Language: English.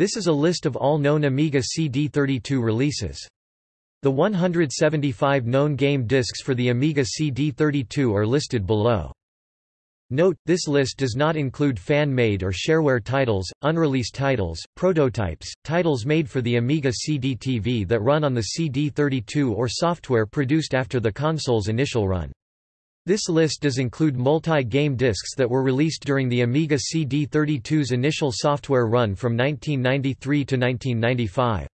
This is a list of all known Amiga CD32 releases. The 175 known game discs for the Amiga CD32 are listed below. Note, this list does not include fan-made or shareware titles, unreleased titles, prototypes, titles made for the Amiga CD-TV that run on the CD32 or software produced after the console's initial run. This list does include multi-game discs that were released during the Amiga CD32's initial software run from 1993 to 1995.